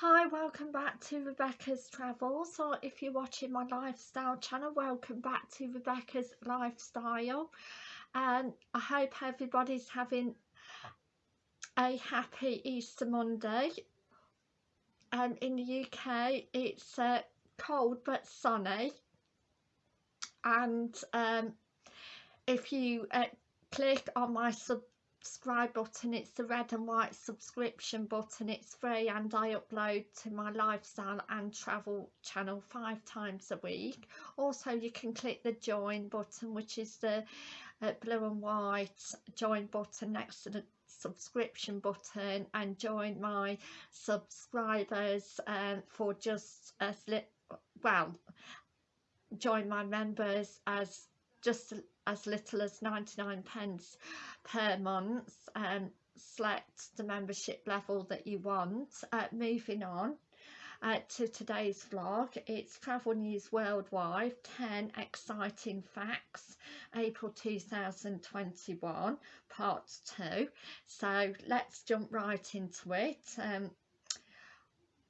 Hi, welcome back to Rebecca's Travels, or if you're watching my lifestyle channel, welcome back to Rebecca's Lifestyle. And I hope everybody's having a happy Easter Monday. Um, in the UK, it's uh, cold but sunny. And um, if you uh, click on my sub subscribe button it's the red and white subscription button it's free and I upload to my lifestyle and travel channel five times a week. Also you can click the join button which is the uh, blue and white join button next to the subscription button and join my subscribers um, for just as well join my members as just as little as 99 pence per month um, select the membership level that you want. Uh, moving on uh, to today's vlog it's travel news worldwide 10 exciting facts april 2021 part 2 so let's jump right into it. Um,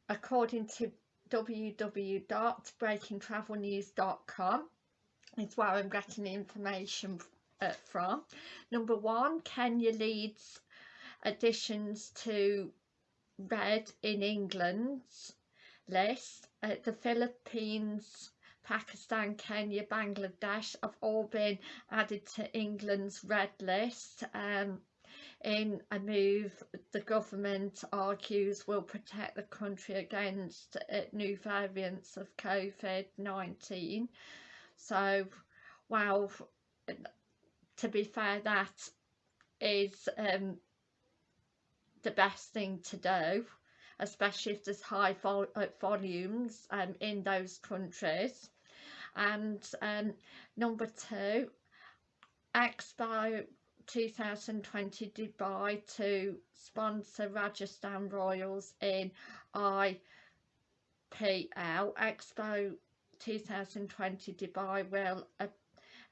according to www.breakingtravelnews.com is where I'm getting the information uh, from. Number one, Kenya leads additions to red in England's list. Uh, the Philippines, Pakistan, Kenya, Bangladesh have all been added to England's red list. Um, in a move the government argues will protect the country against uh, new variants of COVID-19 so well to be fair that is um, the best thing to do especially if there's high vol uh, volumes um, in those countries. And um, number two Expo 2020 Dubai to sponsor Rajasthan Royals in IPL Expo 2020 Dubai will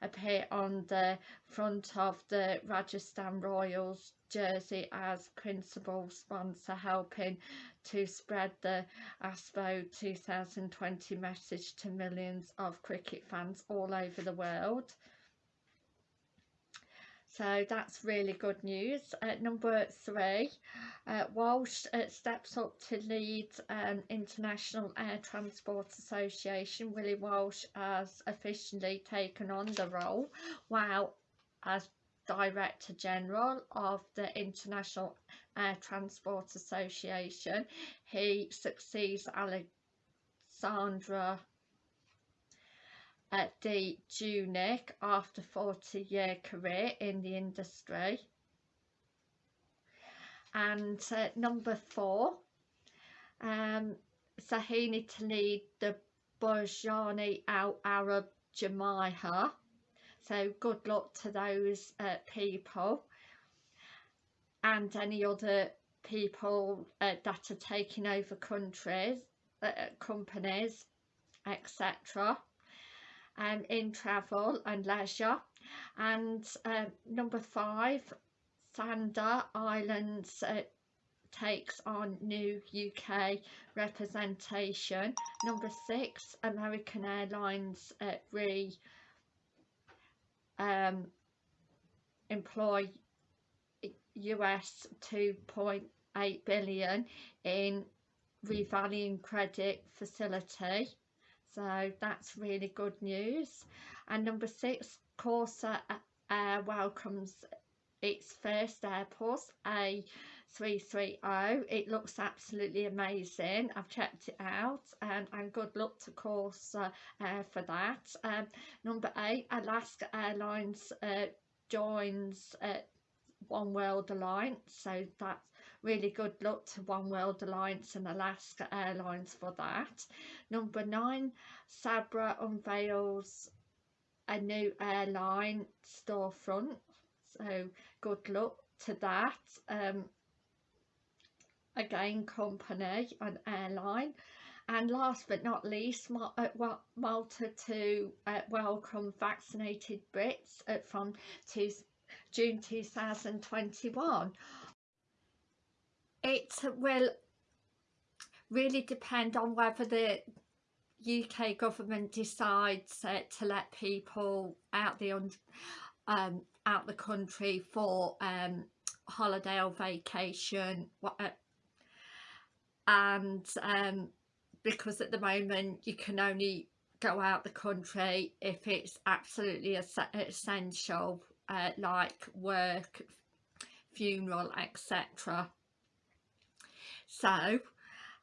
appear on the front of the Rajasthan Royals jersey as principal sponsor helping to spread the Expo 2020 message to millions of cricket fans all over the world so that's really good news. Uh, number three, uh, Walsh uh, steps up to lead um, International Air Transport Association. Willie Walsh has officially taken on the role while as Director General of the International Air Transport Association. He succeeds Alexandra at the Juniac after 40 year career in the industry. And uh, number four um, Sahini to lead the Burjani Al Arab Jumeirah so good luck to those uh, people and any other people uh, that are taking over countries uh, companies etc um, in travel and leisure. And uh, number five Sanda Islands uh, takes on new UK representation. Number six American Airlines uh, re um, employ US 2.8 billion in revolving credit facility so that's really good news. And number six Corsa Air welcomes its first airport A330 it looks absolutely amazing. I've checked it out and, and good luck to Corsa Air for that. Um, number eight Alaska Airlines uh, joins uh, One World Alliance so that's really good luck to One World Alliance and Alaska Airlines for that. Number nine, Sabre unveils a new airline storefront. So good luck to that. Um, again, company and airline. And last but not least, uh, Malta to uh, welcome vaccinated Brits uh, from June 2021 it will really depend on whether the UK government decides uh, to let people out the um, out the country for um, holiday or vacation uh, and um, because at the moment you can only go out the country if it's absolutely essential uh, like work funeral etc so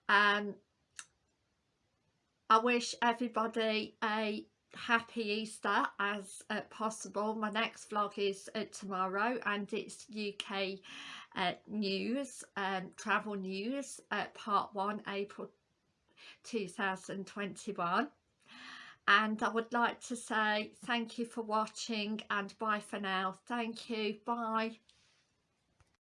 um I wish everybody a happy Easter as uh, possible. My next vlog is uh, tomorrow and it's UK uh, news, um, travel news, uh, part 1, April 2021. And I would like to say thank you for watching and bye for now. Thank you. Bye.